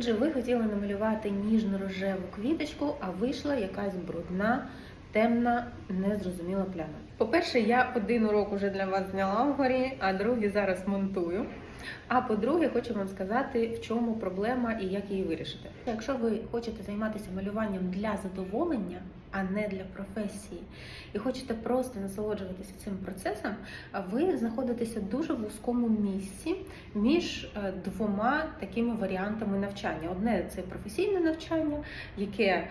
Отже, ви хотіли намалювати ніжно-рожеву квіточку, а вийшла якась брудна, темна, незрозуміла пляма. По-перше, я один урок уже для вас зняла вгорі, а другий зараз монтую. А по-друге, хочу вам сказати, в чому проблема і як її вирішити. Якщо ви хочете займатися малюванням для задоволення, а не для професії, і хочете просто насолоджуватися цим процесом, ви знаходитеся дуже в вузькому місці між е, двома такими варіантами навчання. Одне це професійне навчання, яке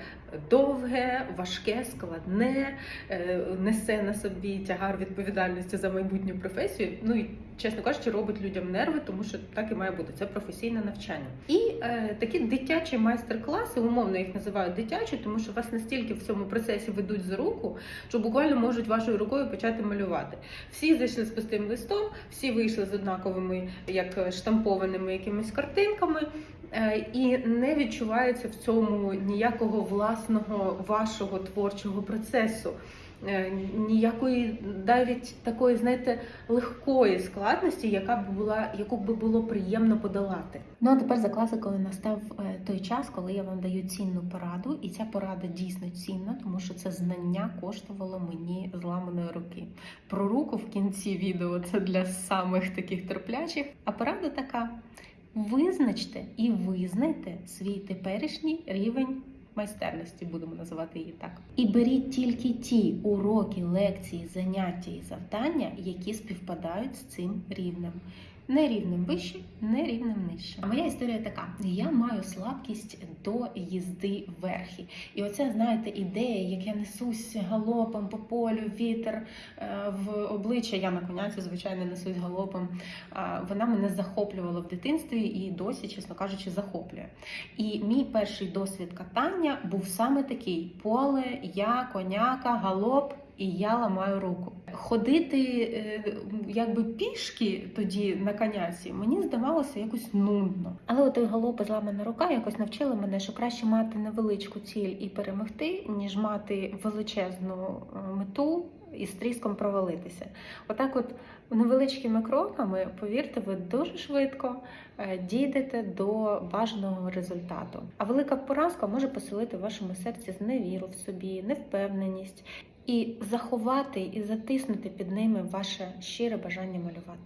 довге, важке, складне, е, несе на собі тягар відповідальності за майбутню професію. Ну і чесно кажучи, робить людям нерви, тому що так і має бути. Це професійне навчання. І е, такі дитячі майстер-класи, умовно їх називають дитячі, тому що вас настільки в цьому процесі ведуть за руку, що буквально можуть вашою рукою почати малювати. Всі зайшли з пустим листом, всі вийшли з однаковими, як штампованими якимись картинками. Е, І не відчувається в цьому ніякого власного вашого творчого процесу, Е, ніякої навіть такої, знаєте, легкої складності, яка б була, яку б було приємно подолати. Ну а тепер за класикою настав е, той час, коли я вам даю цінну пораду, і ця порада дійсно цінна, тому що це знання коштувало мені зламаної руки. Про руку в кінці відео це для самих таких терплячих. А порада така: визначте і визнайте свій теперішній рівень. Майстерності будемо називати її так. І беріть тільки ті уроки, лекції, заняття і завдання, які співпадають з цим рівнем. Не рівнем вище, не рівнем нижче. Моя історія така: я маю слабкість до їзди верхи. І оця, знаєте, ідея, як я несусь галопом по полю, вітер е, в обличчя. Я на коняці, звичайно, несусь галопом. А, Вона мене захоплювала в дитинстві і досі, чесно кажучи, захоплює. І мій перший досвід катання був саме такий: поле, я, коняка, галоп. І я ламаю руку. Ходити е, якби пішки тоді на коняці мені здавалося якось нудно. Але от той зламана рука якось навчила мене, що краще мати невеличку ціль і перемогти, ніж мати величезну е, мету і з тріском провалитися. Отак, от невеличкими кроками, повірте, ви дуже швидко е, дійдете до бажаного результату. А велика поразка може поселити в вашому серці зневіру в собі, невпевненість і заховати і затиснути під ними ваше щире бажання малювати.